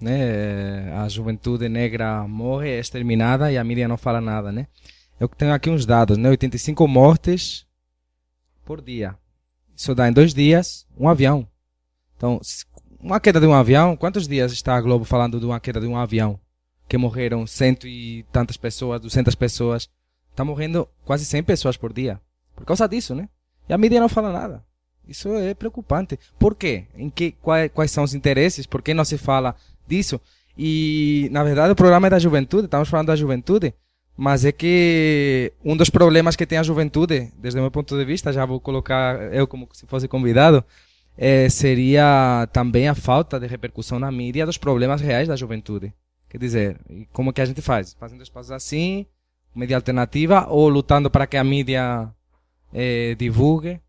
né? A juventude negra morre, é exterminada e a mídia não fala nada, né? Eu tenho aqui uns dados, né? 85 mortes por dia. Isso dá em dois dias um avião. Então, uma queda de um avião, quantos dias está a Globo falando de uma queda de um avião? Que morreram cento e tantas pessoas, duzentas pessoas. Está morrendo quase 100 pessoas por dia. Por causa disso, né? E a mídia não fala nada. Isso é preocupante. Por quê? Em que, quais, quais são os interesses? Por que não se fala disso? E, na verdade, o programa é da juventude, estamos falando da juventude, mas é que um dos problemas que tem a juventude, desde o meu ponto de vista, já vou colocar eu como se fosse convidado, é, seria também a falta de repercussão na mídia dos problemas reais da juventude. Quer dizer, como que a gente faz? Fazendo espaços assim, mídia alternativa, ou lutando para que a mídia é, divulgue